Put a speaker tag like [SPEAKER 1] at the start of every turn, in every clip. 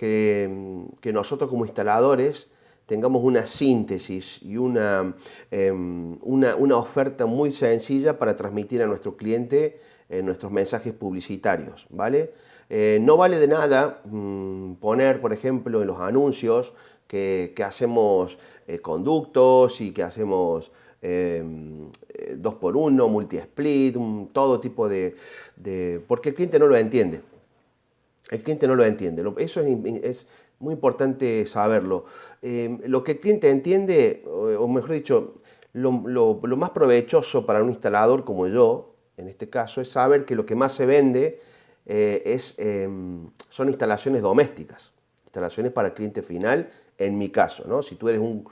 [SPEAKER 1] que, nosotros como instaladores tengamos una síntesis y una, em, una, una, oferta muy sencilla para transmitir a nuestro cliente eh, nuestros mensajes publicitarios, ¿vale? Eh, no vale de nada mm, poner, por ejemplo, en los anuncios que, hacemos eh, conductos y que hacemos em, dos por uno, multi-split, todo tipo de, Porque el cliente no lo entiende. El cliente no lo entiende. Eso es, muy importante saberlo. Em, lo que el cliente entiende, o mejor dicho, lo, más provechoso para un instalador como yo, en este caso, es saber que lo que más se vende eh, es, em, son instalaciones domésticas, instalaciones para el cliente final, en mi caso, ¿no? Si tú eres un,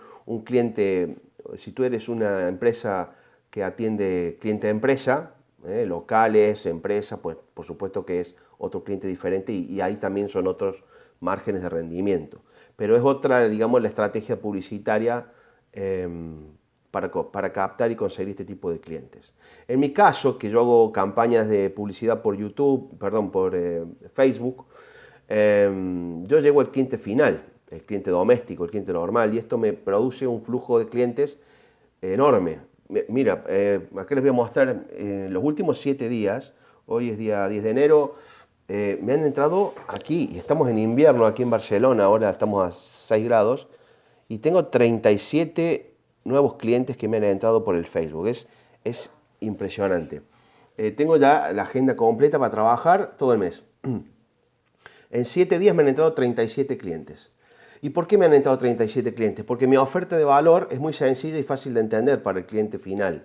[SPEAKER 1] cliente, si tú eres una empresa que atiende cliente de empresa, ¿eh? locales, empresas, pues por supuesto que es otro cliente diferente y, ahí también son otros márgenes de rendimiento. Pero es otra, digamos, la estrategia publicitaria em, para, captar y conseguir este tipo de clientes. En mi caso, que yo hago campañas de publicidad por YouTube, perdón, por eh, Facebook, em, yo llego al cliente final, el cliente doméstico, el cliente normal, y esto me produce un flujo de clientes enorme. Mira, eh, aquí les voy a mostrar, en los últimos siete días, hoy es día 10 de enero, eh, me han entrado aquí, y estamos en invierno aquí en Barcelona, ahora estamos a 6 grados, y tengo 37 nuevos clientes que me han entrado por el Facebook. Es, es impresionante. Eh, tengo ya la agenda completa para trabajar todo el mes. En 7 días me han entrado 37 clientes. ¿Y por qué me han entrado 37 clientes? Porque mi oferta de valor es muy sencilla y fácil de entender para el cliente final.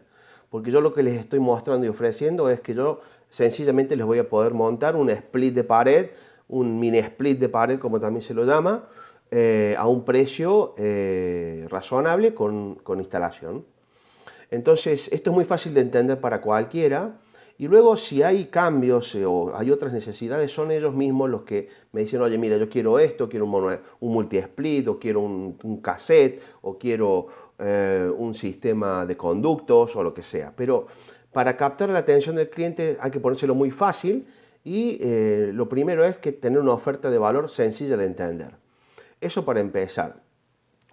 [SPEAKER 1] Porque yo lo que les estoy mostrando y ofreciendo es que yo sencillamente les voy a poder montar un split de pared, un mini split de pared como también se lo llama, eh, a un precio eh, razonable con, instalación. Entonces, esto es muy fácil de entender para cualquiera. Y luego, si hay cambios eh, o hay otras necesidades, son ellos mismos los que me dicen, oye, mira, yo quiero esto, quiero un, multi-split, o quiero un, cassette, o quiero un sistema de conductos, o lo que sea. Pero para captar la atención del cliente hay que ponérselo muy fácil y lo primero es que tener una oferta de valor sencilla de entender. Eso para empezar.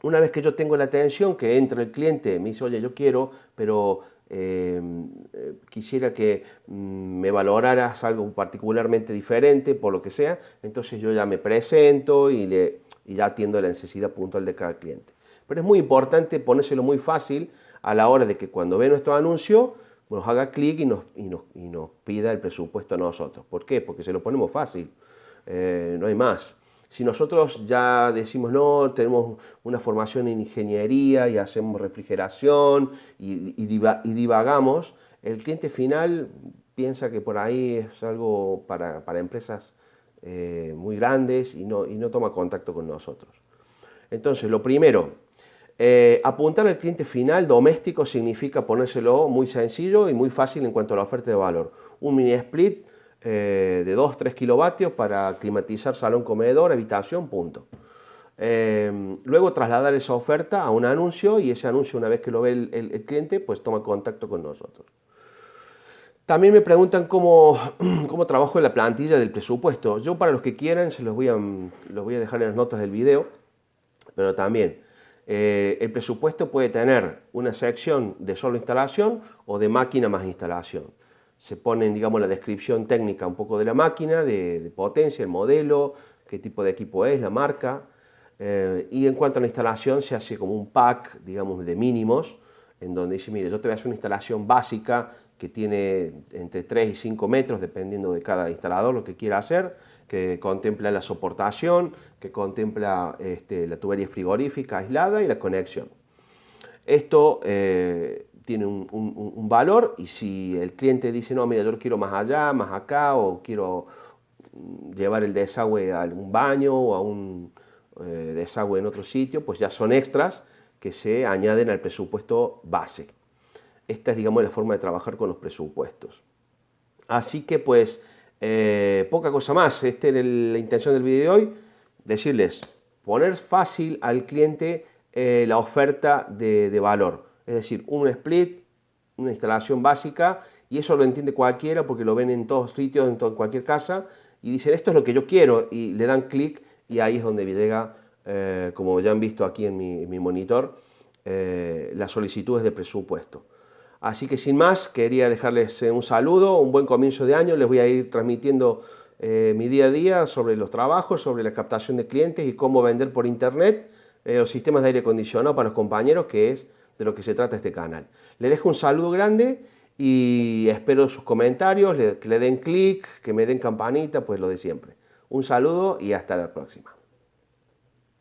[SPEAKER 1] Una vez que yo tengo la atención, que entra el cliente, me dice, oye, yo quiero, pero eh, quisiera que mm, me valoraras algo particularmente diferente, por lo que sea, entonces yo ya me presento y, le, ya atiendo la necesidad puntual de cada cliente. Pero es muy importante ponérselo muy fácil a la hora de que cuando ve nuestro anuncio, nos haga clic y nos, y, nos, pida el presupuesto a nosotros. ¿Por qué? Porque se lo ponemos fácil, eh, no hay más. Si nosotros ya decimos, no, tenemos una formación en ingeniería y hacemos refrigeración y, divagamos, el cliente final piensa que por ahí es algo para, empresas eh, muy grandes y no, y no toma contacto con nosotros. Entonces, lo primero, eh, apuntar al cliente final doméstico significa ponérselo muy sencillo y muy fácil en cuanto a la oferta de valor. Un mini split eh, de 2-3 kilovatios para climatizar salón, comedor, habitación, punto. Eh, luego trasladar esa oferta a un anuncio y ese anuncio una vez que lo ve el, cliente pues toma contacto con nosotros. También me preguntan cómo, cómo, trabajo en la plantilla del presupuesto. Yo para los que quieran se los voy a, los voy a dejar en las notas del video, pero también eh, el presupuesto puede tener una sección de solo instalación o de máquina más instalación se pone, digamos, la descripción técnica un poco de la máquina, de, potencia, el modelo, qué tipo de equipo es, la marca, eh, y en cuanto a la instalación se hace como un pack, digamos, de mínimos, en donde dice, mire, yo te voy a hacer una instalación básica que tiene entre 3 y 5 metros, dependiendo de cada instalador lo que quiera hacer, que contempla la soportación, que contempla este, la tubería frigorífica aislada y la conexión. Esto eh, tiene un, valor y si el cliente dice, no, mira, yo quiero más allá, más acá, o quiero mm, llevar el desagüe a un baño o a un eh, desagüe en otro sitio, pues ya son extras que se añaden al presupuesto base. Esta es, digamos, la forma de trabajar con los presupuestos. Así que, pues, eh, poca cosa más. Esta es la intención del video de hoy, decirles, poner fácil al cliente eh, la oferta de valor es decir, un split, una instalación básica, y eso lo entiende cualquiera porque lo ven en todos sitios, en cualquier casa, y dicen esto es lo que yo quiero, y le dan clic y ahí es donde llega, eh, como ya han visto aquí en mi, monitor, eh, las solicitudes de presupuesto. Así que sin más, quería dejarles un saludo, un buen comienzo de año, les voy a ir transmitiendo mi día a día sobre los trabajos, sobre la captación de clientes y cómo vender por internet los sistemas de aire acondicionado para los compañeros, que es de lo que se trata este canal. Les dejo un saludo grande y espero sus comentarios, que le den clic, que me den campanita, pues lo de siempre. Un saludo y hasta la próxima.